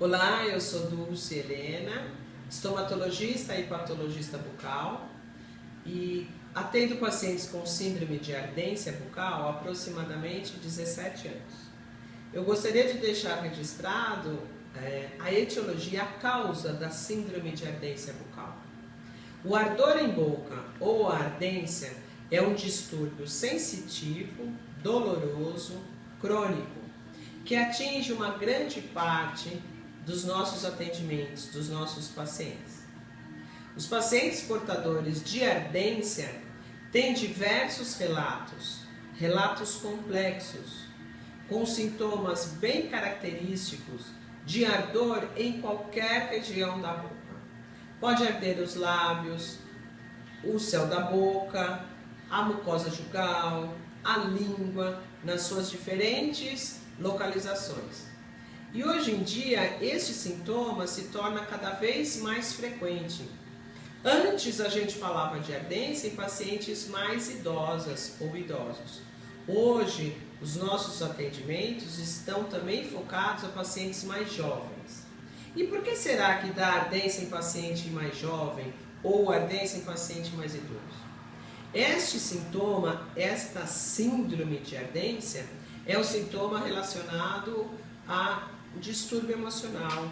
Olá, eu sou Dulce Helena, estomatologista e patologista bucal e atendo pacientes com síndrome de ardência bucal há aproximadamente 17 anos. Eu gostaria de deixar registrado é, a etiologia, a causa da síndrome de ardência bucal. O ardor em boca ou ardência é um distúrbio sensitivo, doloroso, crônico, que atinge uma grande parte dos nossos atendimentos, dos nossos pacientes. Os pacientes portadores de ardência têm diversos relatos, relatos complexos, com sintomas bem característicos de ardor em qualquer região da boca. Pode arder os lábios, o céu da boca, a mucosa jugal, a língua, nas suas diferentes localizações. E hoje em dia, este sintoma se torna cada vez mais frequente. Antes a gente falava de ardência em pacientes mais idosas ou idosos. Hoje, os nossos atendimentos estão também focados a pacientes mais jovens. E por que será que dá ardência em paciente mais jovem ou ardência em paciente mais idoso? Este sintoma, esta síndrome de ardência, é um sintoma relacionado a distúrbio emocional,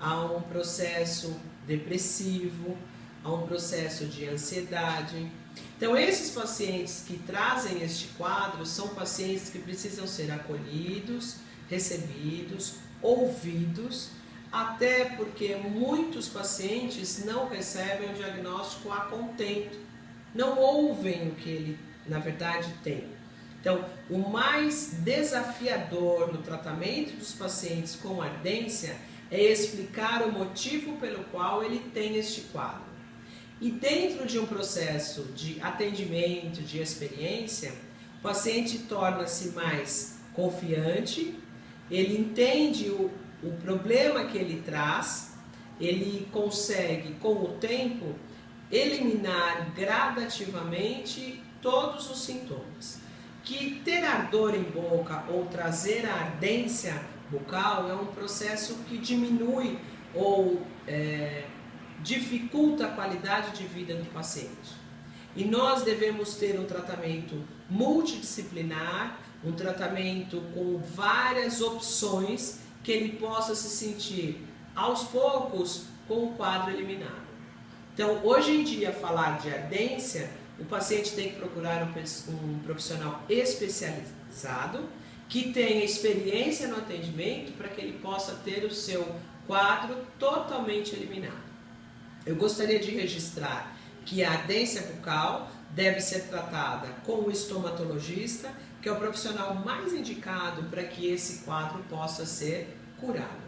a um processo depressivo, a um processo de ansiedade. Então, esses pacientes que trazem este quadro são pacientes que precisam ser acolhidos, recebidos, ouvidos, até porque muitos pacientes não recebem o diagnóstico a contento, não ouvem o que ele, na verdade, tem. Então, o mais desafiador no tratamento dos pacientes com ardência é explicar o motivo pelo qual ele tem este quadro. E dentro de um processo de atendimento, de experiência, o paciente torna-se mais confiante, ele entende o, o problema que ele traz, ele consegue, com o tempo, eliminar gradativamente todos os sintomas que ter ardor em boca ou trazer a ardência bucal é um processo que diminui ou é, dificulta a qualidade de vida do paciente. E nós devemos ter um tratamento multidisciplinar, um tratamento com várias opções que ele possa se sentir aos poucos com o quadro eliminado. Então, hoje em dia, falar de ardência o paciente tem que procurar um, profissional especializado que tenha experiência no atendimento para que ele possa ter o seu quadro totalmente eliminado. Eu gostaria de registrar que a ardência bucal deve ser tratada com o estomatologista, que é o profissional mais indicado para que esse quadro possa ser curado.